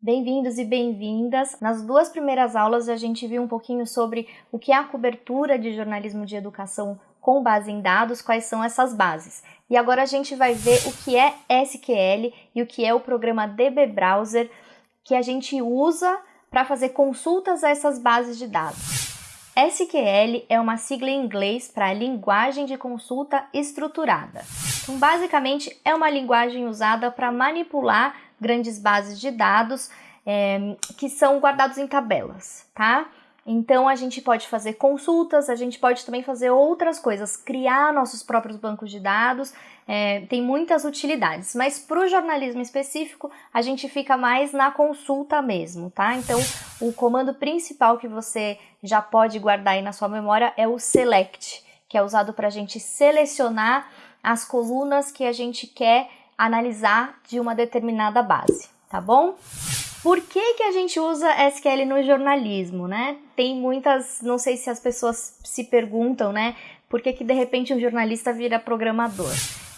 Bem-vindos e bem-vindas. Nas duas primeiras aulas a gente viu um pouquinho sobre o que é a cobertura de jornalismo de educação com base em dados, quais são essas bases. E agora a gente vai ver o que é SQL e o que é o programa DB Browser que a gente usa para fazer consultas a essas bases de dados. SQL é uma sigla em inglês para linguagem de consulta estruturada. Então, basicamente, é uma linguagem usada para manipular grandes bases de dados é, que são guardados em tabelas, tá? Então a gente pode fazer consultas, a gente pode também fazer outras coisas, criar nossos próprios bancos de dados, é, tem muitas utilidades, mas para o jornalismo específico a gente fica mais na consulta mesmo, tá? Então o comando principal que você já pode guardar aí na sua memória é o select, que é usado para a gente selecionar as colunas que a gente quer analisar de uma determinada base, tá bom? Por que, que a gente usa SQL no jornalismo, né? Tem muitas, não sei se as pessoas se perguntam, né? Por que, que de repente um jornalista vira programador?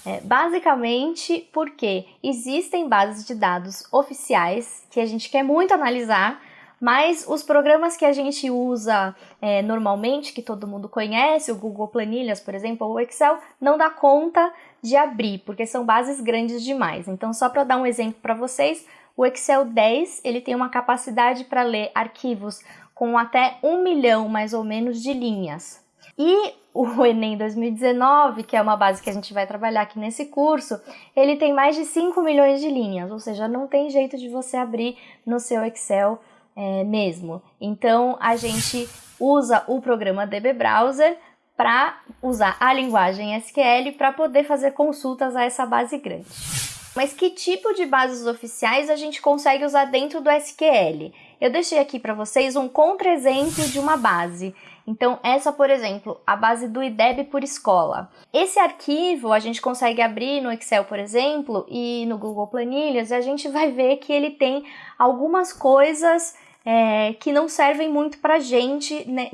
É, basicamente porque existem bases de dados oficiais que a gente quer muito analisar, mas os programas que a gente usa é, normalmente, que todo mundo conhece, o Google Planilhas, por exemplo, ou o Excel, não dá conta de abrir, porque são bases grandes demais. Então, só para dar um exemplo para vocês, o Excel 10 ele tem uma capacidade para ler arquivos com até um milhão mais ou menos de linhas. E o Enem 2019, que é uma base que a gente vai trabalhar aqui nesse curso, ele tem mais de 5 milhões de linhas, ou seja, não tem jeito de você abrir no seu Excel é, mesmo. Então a gente usa o programa DB Browser para usar a linguagem SQL para poder fazer consultas a essa base grande. Mas que tipo de bases oficiais a gente consegue usar dentro do SQL? Eu deixei aqui para vocês um contra-exemplo de uma base. Então, essa, por exemplo, a base do IDEB por escola. Esse arquivo a gente consegue abrir no Excel, por exemplo, e no Google Planilhas, e a gente vai ver que ele tem algumas coisas é, que não servem muito para gente né,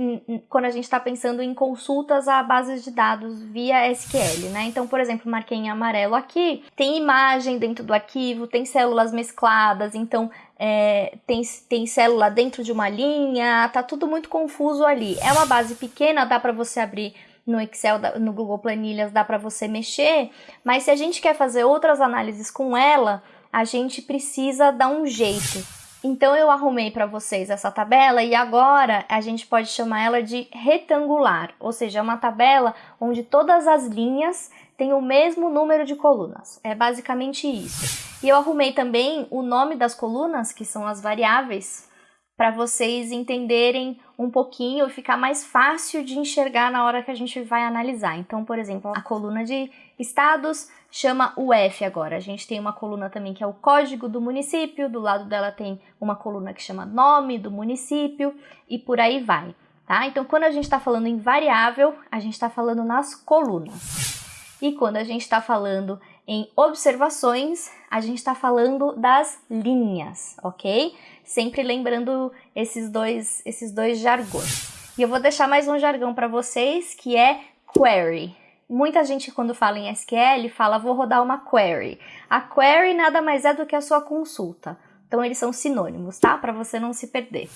quando a gente está pensando em consultas a bases de dados via SQL, né? Então, por exemplo, marquei em amarelo aqui, tem imagem dentro do arquivo, tem células mescladas, então é, tem, tem célula dentro de uma linha, tá tudo muito confuso ali. É uma base pequena, dá para você abrir no Excel, no Google Planilhas, dá para você mexer, mas se a gente quer fazer outras análises com ela, a gente precisa dar um jeito. Então eu arrumei para vocês essa tabela e agora a gente pode chamar ela de retangular, ou seja, é uma tabela onde todas as linhas têm o mesmo número de colunas. É basicamente isso. E eu arrumei também o nome das colunas, que são as variáveis, para vocês entenderem um pouquinho e ficar mais fácil de enxergar na hora que a gente vai analisar. Então, por exemplo, a coluna de estados chama o F agora. A gente tem uma coluna também que é o código do município, do lado dela tem uma coluna que chama nome do município e por aí vai. Tá? Então, quando a gente está falando em variável, a gente está falando nas colunas. E quando a gente está falando em observações, a gente está falando das linhas, ok? Sempre lembrando esses dois, esses dois jargões. E eu vou deixar mais um jargão para vocês, que é query. Muita gente quando fala em SQL fala vou rodar uma query. A query nada mais é do que a sua consulta. Então eles são sinônimos, tá? Para você não se perder.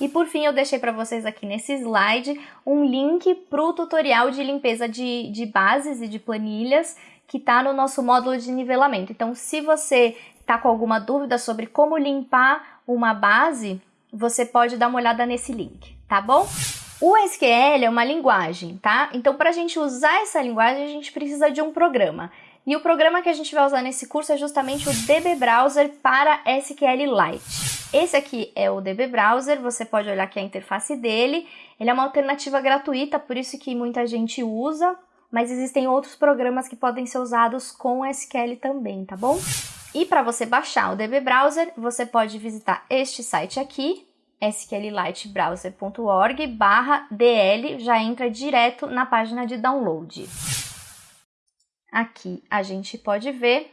E por fim, eu deixei para vocês aqui nesse slide um link para o tutorial de limpeza de, de bases e de planilhas que está no nosso módulo de nivelamento. Então, se você está com alguma dúvida sobre como limpar uma base, você pode dar uma olhada nesse link, tá bom? O SQL é uma linguagem, tá? Então, para a gente usar essa linguagem, a gente precisa de um programa. E o programa que a gente vai usar nesse curso é justamente o DB Browser para SQLite. Esse aqui é o DB Browser, você pode olhar aqui a interface dele. Ele é uma alternativa gratuita, por isso que muita gente usa, mas existem outros programas que podem ser usados com SQL também, tá bom? E para você baixar o DB Browser, você pode visitar este site aqui, sqlitebrowser.org barra DL, já entra direto na página de download. Aqui a gente pode ver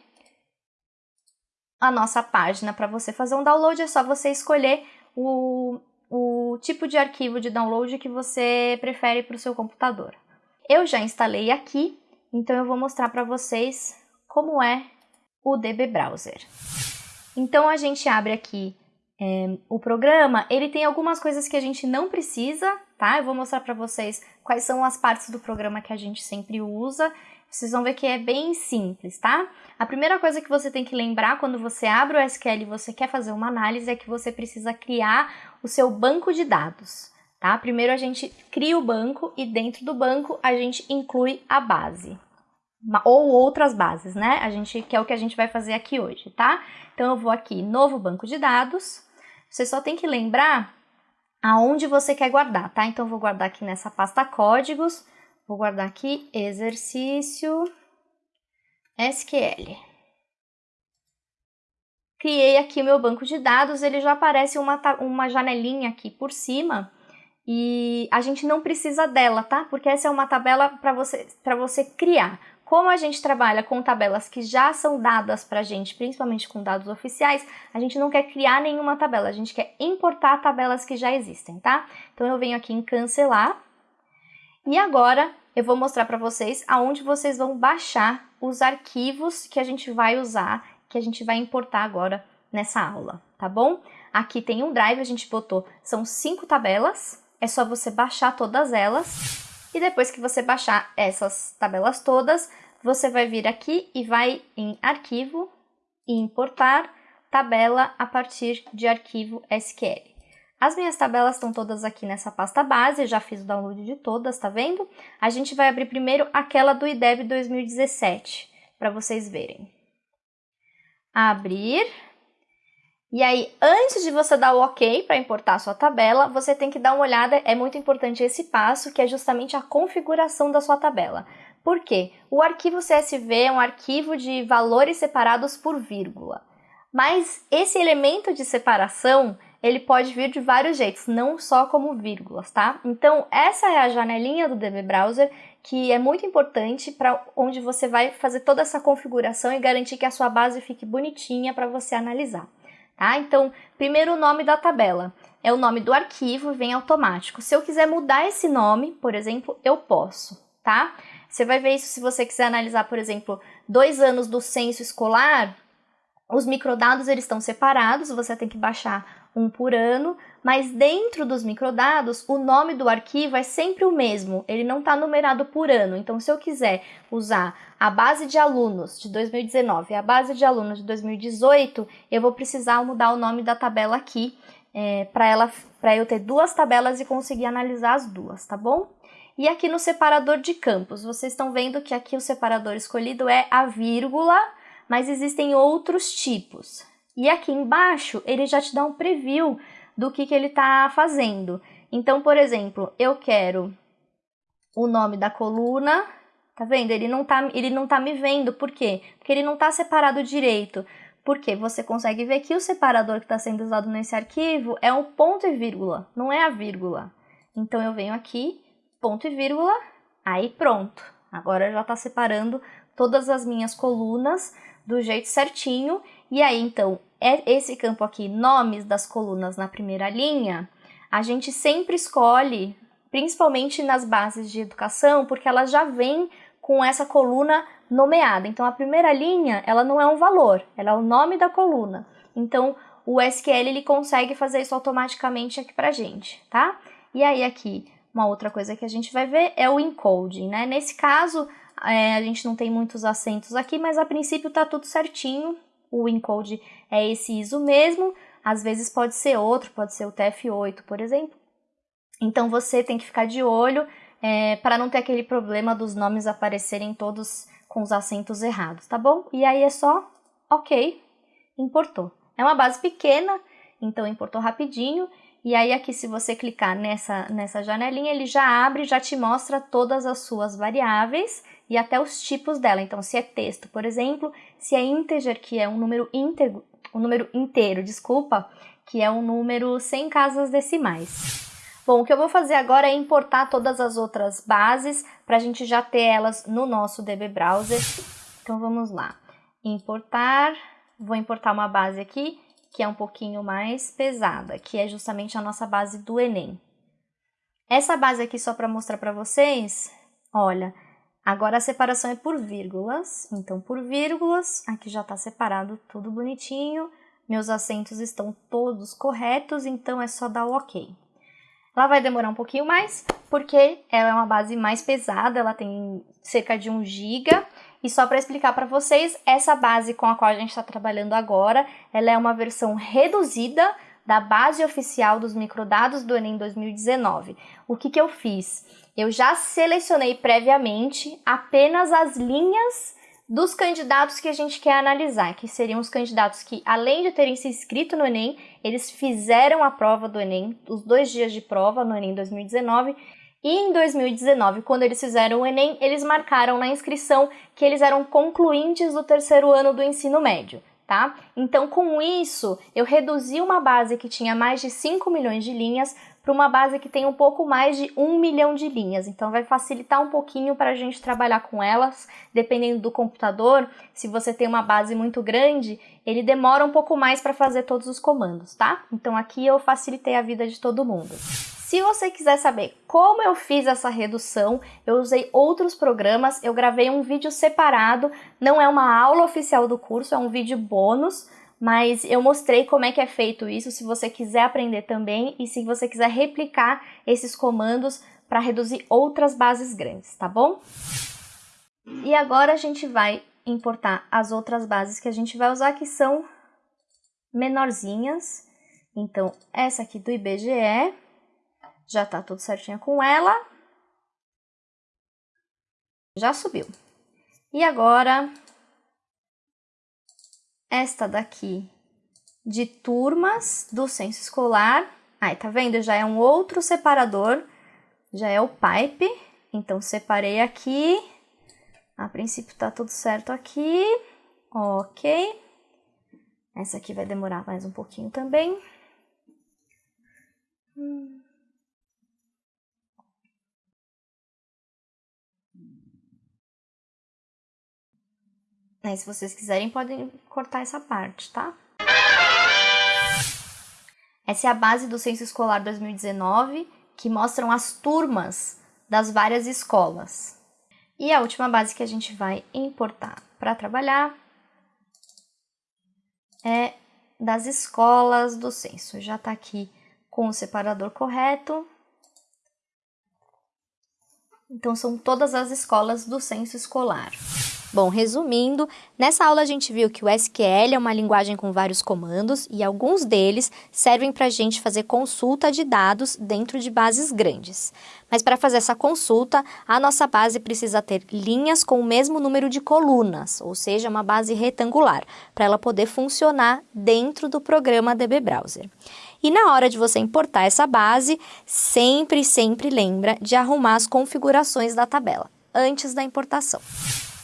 a nossa página para você fazer um download, é só você escolher o, o tipo de arquivo de download que você prefere para o seu computador. Eu já instalei aqui, então eu vou mostrar para vocês como é o DB Browser. Então a gente abre aqui é, o programa, ele tem algumas coisas que a gente não precisa, tá? Eu vou mostrar para vocês quais são as partes do programa que a gente sempre usa. Vocês vão ver que é bem simples, tá? A primeira coisa que você tem que lembrar quando você abre o SQL e você quer fazer uma análise é que você precisa criar o seu banco de dados, tá? Primeiro a gente cria o banco e dentro do banco a gente inclui a base ou outras bases, né? A gente que é o que a gente vai fazer aqui hoje, tá? Então eu vou aqui novo banco de dados. Você só tem que lembrar aonde você quer guardar, tá? Então vou guardar aqui nessa pasta códigos. Vou guardar aqui exercício SQL. Criei aqui o meu banco de dados, ele já aparece uma, uma janelinha aqui por cima e a gente não precisa dela, tá? Porque essa é uma tabela para você, você criar. Como a gente trabalha com tabelas que já são dadas para a gente, principalmente com dados oficiais, a gente não quer criar nenhuma tabela, a gente quer importar tabelas que já existem, tá? Então eu venho aqui em cancelar e agora eu vou mostrar para vocês aonde vocês vão baixar os arquivos que a gente vai usar, que a gente vai importar agora nessa aula, tá bom? Aqui tem um drive, a gente botou, são cinco tabelas, é só você baixar todas elas e depois que você baixar essas tabelas todas, você vai vir aqui e vai em arquivo e importar tabela a partir de arquivo SQL. As minhas tabelas estão todas aqui nessa pasta base, já fiz o download de todas, tá vendo? A gente vai abrir primeiro aquela do IDEB 2017, para vocês verem. Abrir. E aí, antes de você dar o OK para importar a sua tabela, você tem que dar uma olhada, é muito importante esse passo, que é justamente a configuração da sua tabela. Por quê? O arquivo CSV é um arquivo de valores separados por vírgula. Mas esse elemento de separação, ele pode vir de vários jeitos, não só como vírgulas, tá? Então, essa é a janelinha do DB Browser, que é muito importante para onde você vai fazer toda essa configuração e garantir que a sua base fique bonitinha para você analisar, tá? Então, primeiro o nome da tabela. É o nome do arquivo, vem automático. Se eu quiser mudar esse nome, por exemplo, eu posso, tá? Você vai ver isso se você quiser analisar, por exemplo, dois anos do censo escolar, os microdados eles estão separados, você tem que baixar um por ano, mas dentro dos microdados, o nome do arquivo é sempre o mesmo, ele não está numerado por ano. Então, se eu quiser usar a base de alunos de 2019 e a base de alunos de 2018, eu vou precisar mudar o nome da tabela aqui, é, para eu ter duas tabelas e conseguir analisar as duas, tá bom? E aqui no separador de campos, vocês estão vendo que aqui o separador escolhido é a vírgula, mas existem outros tipos. E aqui embaixo ele já te dá um preview do que, que ele está fazendo. Então, por exemplo, eu quero o nome da coluna, tá vendo? Ele não tá, ele não tá me vendo, por quê? Porque ele não está separado direito. Porque você consegue ver que o separador que está sendo usado nesse arquivo é um ponto e vírgula, não é a vírgula. Então eu venho aqui ponto e vírgula, aí pronto. Agora já está separando todas as minhas colunas do jeito certinho. E aí, então, é esse campo aqui, nomes das colunas na primeira linha, a gente sempre escolhe, principalmente nas bases de educação, porque ela já vem com essa coluna nomeada. Então, a primeira linha, ela não é um valor, ela é o nome da coluna. Então, o SQL ele consegue fazer isso automaticamente aqui pra gente, tá? E aí aqui, uma outra coisa que a gente vai ver é o encoding, né? Nesse caso, é, a gente não tem muitos acentos aqui, mas a princípio tá tudo certinho. O encode é esse ISO mesmo, às vezes pode ser outro, pode ser o TF8, por exemplo. Então você tem que ficar de olho é, para não ter aquele problema dos nomes aparecerem todos com os acentos errados, tá bom? E aí é só, ok, importou. É uma base pequena, então importou rapidinho e aí aqui se você clicar nessa, nessa janelinha, ele já abre, já te mostra todas as suas variáveis e até os tipos dela. Então se é texto, por exemplo, se é integer, que é um número íntegro, um número inteiro, desculpa, que é um número sem casas decimais. Bom, o que eu vou fazer agora é importar todas as outras bases para a gente já ter elas no nosso DB Browser. Então vamos lá. Importar, vou importar uma base aqui que é um pouquinho mais pesada, que é justamente a nossa base do Enem. Essa base aqui, só para mostrar para vocês, olha, agora a separação é por vírgulas, então por vírgulas, aqui já está separado tudo bonitinho, meus acentos estão todos corretos, então é só dar o ok. Ela vai demorar um pouquinho mais, porque ela é uma base mais pesada, ela tem cerca de 1 GB, e só para explicar para vocês, essa base com a qual a gente está trabalhando agora, ela é uma versão reduzida da base oficial dos microdados do Enem 2019. O que, que eu fiz? Eu já selecionei previamente apenas as linhas dos candidatos que a gente quer analisar, que seriam os candidatos que, além de terem se inscrito no Enem, eles fizeram a prova do Enem, os dois dias de prova no Enem 2019, e em 2019, quando eles fizeram o Enem, eles marcaram na inscrição que eles eram concluintes do terceiro ano do ensino médio. Tá? Então, com isso, eu reduzi uma base que tinha mais de 5 milhões de linhas para uma base que tem um pouco mais de 1 milhão de linhas. Então, vai facilitar um pouquinho para a gente trabalhar com elas, dependendo do computador. Se você tem uma base muito grande, ele demora um pouco mais para fazer todos os comandos, tá? Então, aqui eu facilitei a vida de todo mundo. Se você quiser saber como eu fiz essa redução, eu usei outros programas, eu gravei um vídeo separado, não é uma aula oficial do curso, é um vídeo bônus, mas eu mostrei como é que é feito isso, se você quiser aprender também e se você quiser replicar esses comandos para reduzir outras bases grandes, tá bom? E agora a gente vai importar as outras bases que a gente vai usar, que são menorzinhas. Então, essa aqui do IBGE, já tá tudo certinho com ela. Já subiu. E agora, esta daqui de turmas do censo escolar. Aí, tá vendo? Já é um outro separador, já é o pipe. Então, separei aqui. A princípio tá tudo certo aqui. Ok. Essa aqui vai demorar mais um pouquinho também. Hum. Aí, se vocês quiserem, podem cortar essa parte, tá? Essa é a base do Censo Escolar 2019, que mostram as turmas das várias escolas. E a última base que a gente vai importar para trabalhar é das escolas do censo. Já está aqui com o separador correto. Então, são todas as escolas do censo escolar. Bom, resumindo, nessa aula a gente viu que o SQL é uma linguagem com vários comandos e alguns deles servem para a gente fazer consulta de dados dentro de bases grandes. Mas para fazer essa consulta, a nossa base precisa ter linhas com o mesmo número de colunas, ou seja, uma base retangular, para ela poder funcionar dentro do programa DB Browser. E na hora de você importar essa base, sempre, sempre lembra de arrumar as configurações da tabela antes da importação.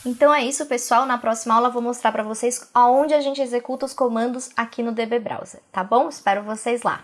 Então é isso, pessoal. Na próxima aula vou mostrar para vocês aonde a gente executa os comandos aqui no DB Browser, tá bom? Espero vocês lá.